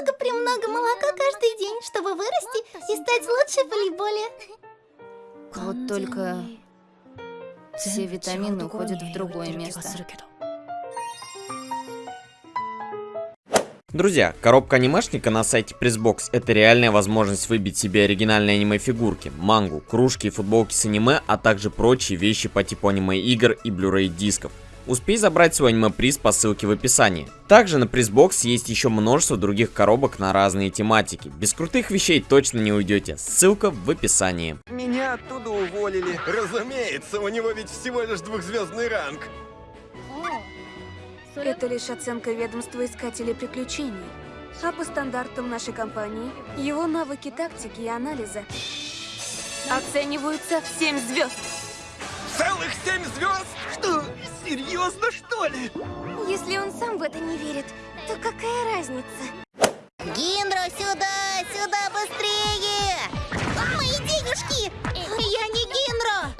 много-премного молока каждый день, чтобы вырасти и стать лучше в волейболе. Вот только все витамины уходят в другое место. Друзья, коробка анимешника на сайте Pressbox это реальная возможность выбить себе оригинальные аниме-фигурки, мангу, кружки и футболки с аниме, а также прочие вещи по типу аниме-игр и Blu-ray дисков. Успей забрать свой аниме-приз по ссылке в описании. Также на Pressbox есть еще множество других коробок на разные тематики. Без крутых вещей точно не уйдете. Ссылка в описании. Меня оттуда уволили. Разумеется, у него ведь всего лишь двухзвездный ранг. Это лишь оценка ведомства искателей приключений. А по стандартам нашей компании, его навыки тактики и анализа оцениваются в 7 звезд. Целых семь звезд? Что, серьезно, что ли? Если он сам в это не верит, то какая разница? Гиндро, сюда, сюда, быстрее! Мои денежки! Я не Гиндро!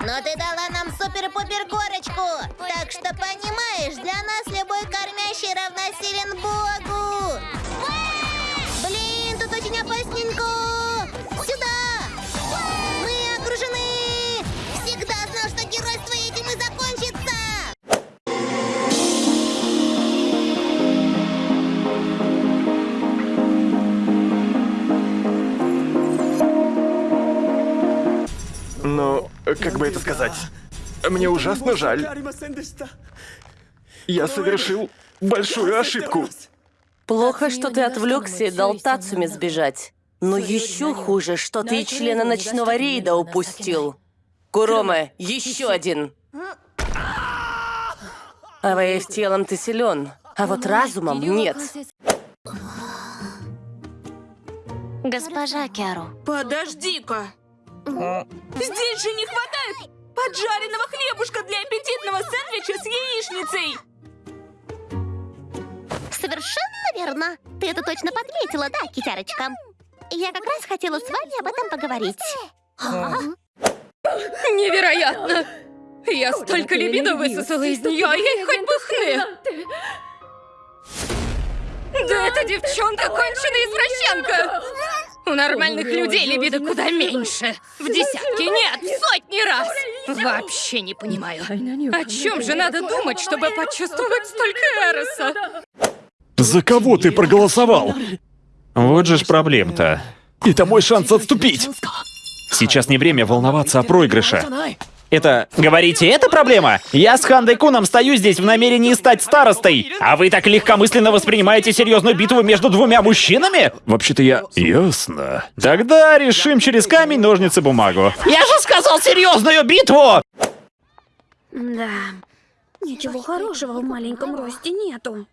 Но ты дала нам супер-пупер корочку! Так что понимаешь, для нас любой кормящий равносилен Богу! Блин, тут очень опасненько! Как бы это сказать? Мне ужасно жаль. Я совершил большую ошибку. Плохо, что ты отвлекся и дал Тацуме сбежать. Но еще хуже, что ты и члена ночного рейда упустил. Куроме, еще один. Аваев телом ты силен, а вот разумом нет. Госпожа Кяру, Подожди-ка! Здесь же не хватает поджаренного хлебушка для аппетитного сэндвича с яичницей! совершенно верно. Ты это точно подметила, да, китярочка? Я как раз хотела с вами об этом поговорить. Невероятно! Я столько либидо высосала из нее, а ей хоть бы хны! Да эта девчонка конченая извращенка! У нормальных людей либидо куда меньше. В десятки, нет, в сотни раз. Вообще не понимаю. О чем же надо думать, чтобы почувствовать столько эроса? За кого ты проголосовал? Вот же ж проблем-то. Это мой шанс отступить. Сейчас не время волноваться о проигрыше. Это... Говорите, это проблема? Я с Хандой Куном стою здесь в намерении стать старостой, а вы так легкомысленно воспринимаете серьезную битву между двумя мужчинами? Вообще-то я... Ясно. Тогда решим через камень, ножницы, бумагу. Я же сказал серьезную битву! Да, ничего хорошего в маленьком росте нету.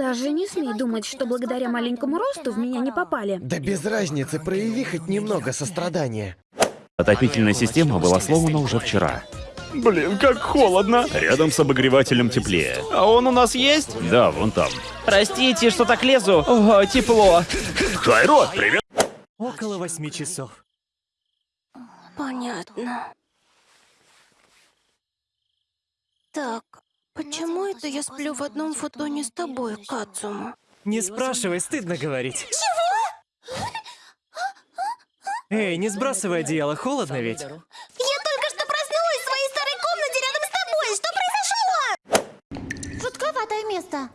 Даже не смей думать, что благодаря маленькому росту в меня не попали. Да без разницы, прояви хоть немного сострадания. Отопительная система была сломана уже вчера. Блин, как холодно. Рядом с обогревателем теплее. А он у нас есть? Да, вон там. Простите, что так лезу. О, тепло. Хайро, привет. Около восьми часов. Понятно. Так, почему это я сплю в одном футоне с тобой, Кацума? Не спрашивай, стыдно говорить. Чего? Эй, не сбрасывай одеяло, холодно ведь. я только что проснулась в своей старой комнате рядом с тобой. Что произошло? Жутковатое место.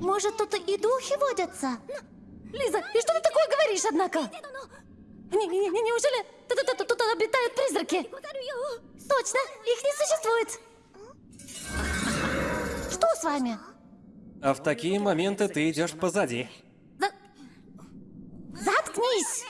Может, тут и духи водятся? Лиза, и что ты такое говоришь, однако? Не, не, не, неужели тут, тут, тут, тут обитают призраки? Точно, их не существует. С вами? А в такие моменты ты идешь позади. Заткнись!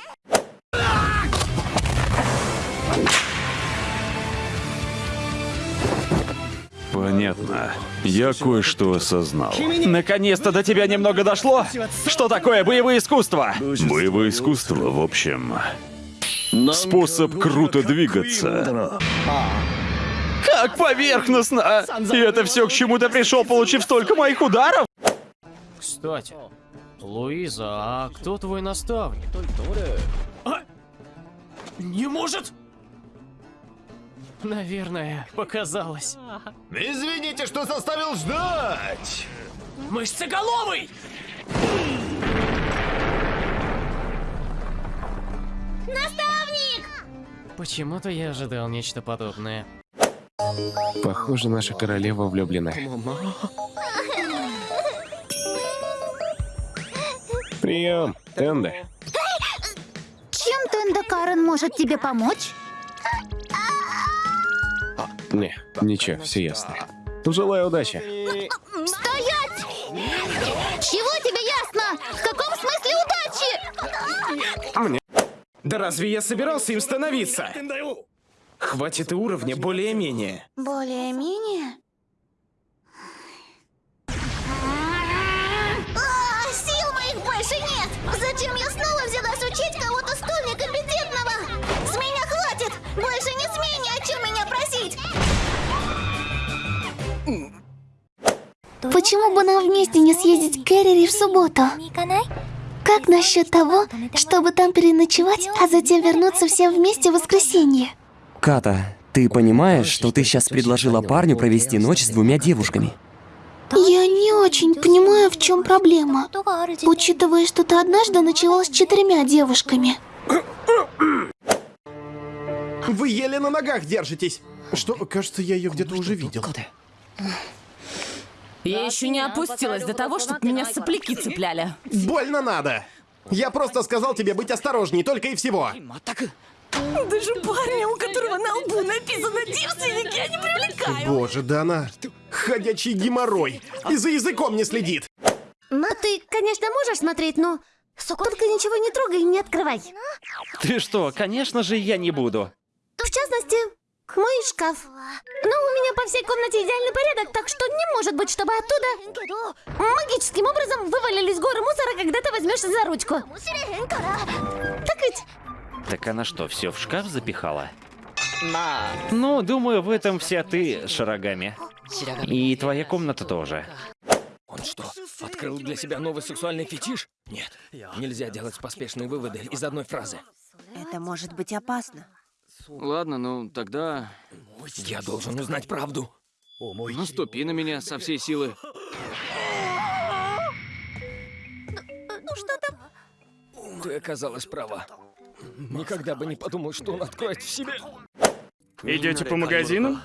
Понятно. Я кое-что осознал. Наконец-то до тебя немного дошло? Что такое боевое искусство? Боевое искусство, в общем... Способ круто двигаться. Как поверхностно! И это все к чему ты пришел, получив столько моих ударов? Кстати, Луиза, а кто твой наставник? Не может! Наверное, показалось. Извините, что заставил ждать! Мышцеголовый! Наставник! Почему-то я ожидал нечто подобное. Похоже, наша королева влюблена. Прием, Тенда. Чем Тенда Карен может тебе помочь? Не, ничего, все ясно. Желаю удачи. Стоять! Чего тебе ясно? В каком смысле удачи? Да разве я собирался им становиться? Хватит и уровня более-менее. Более-менее? А, сил моих больше нет! Зачем я снова взялась учить кого-то столь некомпетентного? С меня хватит! Больше не смей ни о чем меня просить! Почему бы нам вместе не съездить к Кэрри в субботу? Как насчет того, чтобы там переночевать, а затем вернуться всем вместе в воскресенье? Ката, ты понимаешь, что ты сейчас предложила парню провести ночь с двумя девушками? Я не очень понимаю, в чем проблема, учитывая, что ты однажды ночевал с четырьмя девушками. Вы еле на ногах держитесь. Что, кажется, я ее где-то уже видел. Я еще не опустилась до того, чтобы меня сопляки цепляли. Больно надо. Я просто сказал тебе быть осторожней, только и всего. Даже парня, у которого на лбу написано «девственник», я не привлекаю. Боже, да она ходячий геморрой. И за языком не следит. Ну, ты, конечно, можешь смотреть, но только ничего не трогай и не открывай. Ты что, конечно же, я не буду. В частности, мой шкаф. Но у меня по всей комнате идеальный порядок, так что не может быть, чтобы оттуда магическим образом вывалились горы мусора, когда ты возьмешься за ручку. Так ведь? Так она что, все в шкаф запихала? Ну, думаю, в этом вся ты, Шарагами. И твоя комната тоже. Он что, открыл для себя новый сексуальный фетиш? Нет, нельзя делать поспешные выводы из одной фразы. Это может быть опасно. Ладно, ну тогда... Я должен узнать правду. Наступи на меня со всей силы. Ну что там? Ты оказалась права. Никогда бы не подумал, что он откроет в себе. Идете по магазинам?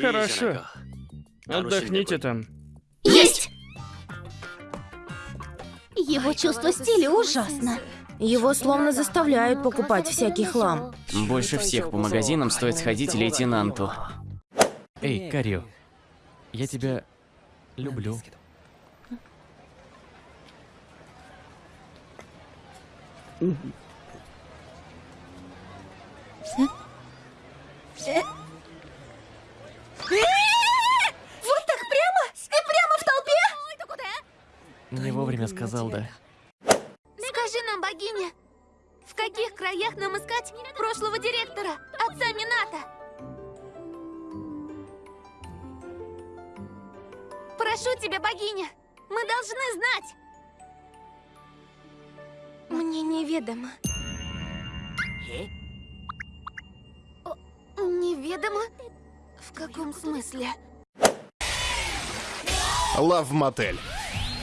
Хорошо. Отдохните там. Есть! Его чувство стиля ужасно. Его словно заставляют покупать всякий хлам. Больше всех по магазинам стоит сходить лейтенанту. Эй, Карио, я тебя люблю. Вот так прямо? И прямо в толпе? Не вовремя сказал, да. Скажи нам, богиня, в каких краях нам искать прошлого директора, отца Мината? Прошу тебя, богиня, мы должны знать. Мне неведомо. О, Неведомо? В каком смысле? Лав мотель.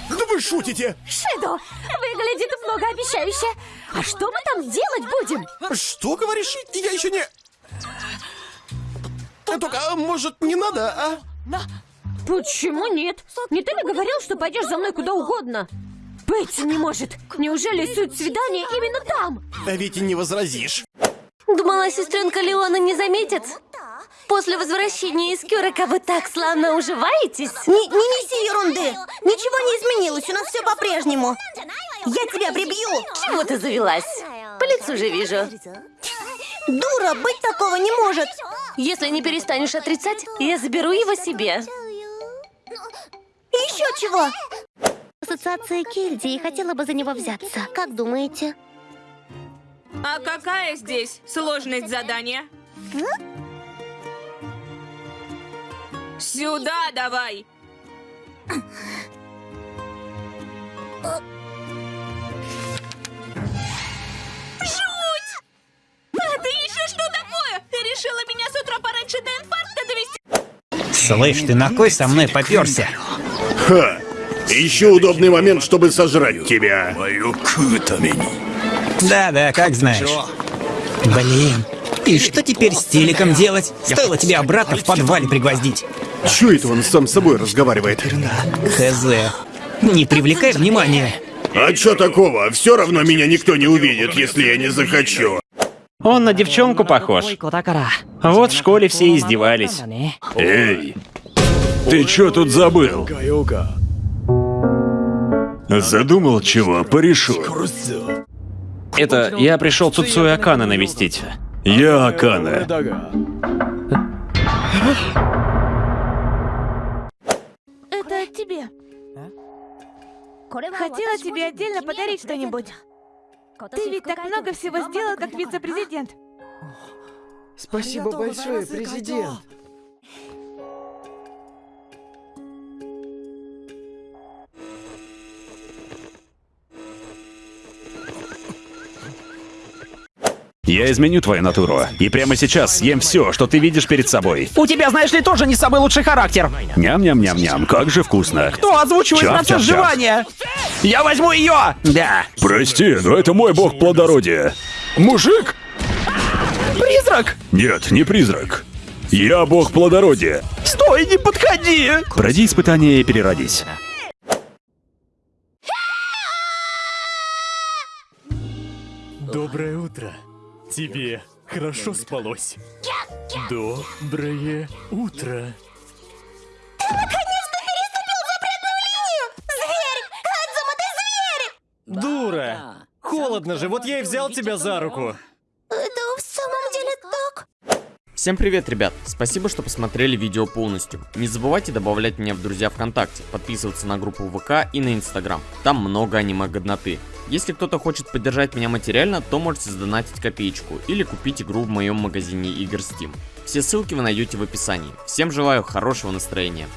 Да вы шутите! Шидо, выглядит многообещающе. А что мы там делать будем? Что говоришь? Я еще не... Только, а, может, не надо, а? Почему нет? Не ты ли говорил, что пойдешь за мной куда угодно? Быть не может. Неужели суть свидания именно там? А ведь и не возразишь. Думала, сестренка Леона не заметит? После возвращения из Кюрека вы так славно уживаетесь? Не, не неси ерунды! Ничего не изменилось, у нас все по-прежнему. Я тебя прибью! Чего ты завелась? По лицу же вижу. Дура, быть такого не может! Если не перестанешь отрицать, я заберу его себе. Еще чего? Ассоциация Кельди и хотела бы за него взяться. Как думаете? А какая здесь сложность задания? Сюда давай! Жуть! А ты еще что такое? Ты решила меня с утра пораньше до инфаркта довести? Слышь, ты на кой со мной поперся? Ха! Еще удобный момент, чтобы сожрать тебя. Мою кутамень. Да-да, как знаешь. Блин, и что теперь с телеком делать? Стоило тебе обратно в подвале пригвоздить. Чё это он сам с собой разговаривает? Хз. Не привлекай внимания. А чё такого? Все равно меня никто не увидит, если я не захочу. Он на девчонку похож. Вот в школе все издевались. Эй, ты чё тут забыл? Задумал чего? Порешу. Это я пришел Цуцуя Акана навестить. Я Акана. Это тебе. Хотела тебе отдельно подарить что-нибудь. Ты ведь так много всего сделал, как вице-президент. Спасибо большое, президент. Я изменю твою натуру. И прямо сейчас съем все, что ты видишь перед собой. У тебя, знаешь ли, тоже не самый лучший характер. Ням-ням-ням-ням, как же вкусно. Кто озвучивает Чап, процесс чап, жевания? Я возьму ее! Да. Прости, но это мой бог плодородия. Мужик? Призрак! Нет, не призрак. Я бог плодородия. Стой, не подходи! Пройди испытание и переродись. Тебе хорошо спалось? Доброе утро. Наконец-то переступил запретную линию! Зверь! Кадзума, ты зверь! Дура! Холодно же, вот я и взял тебя за руку. Это в самом деле так? Всем привет, ребят! Спасибо, что посмотрели видео полностью. Не забывайте добавлять меня в друзья ВКонтакте, подписываться на группу ВК и на Инстаграм. Там много аниме-годноты. Если кто-то хочет поддержать меня материально, то можете сдонатить копеечку или купить игру в моем магазине игр Steam. Все ссылки вы найдете в описании. Всем желаю хорошего настроения.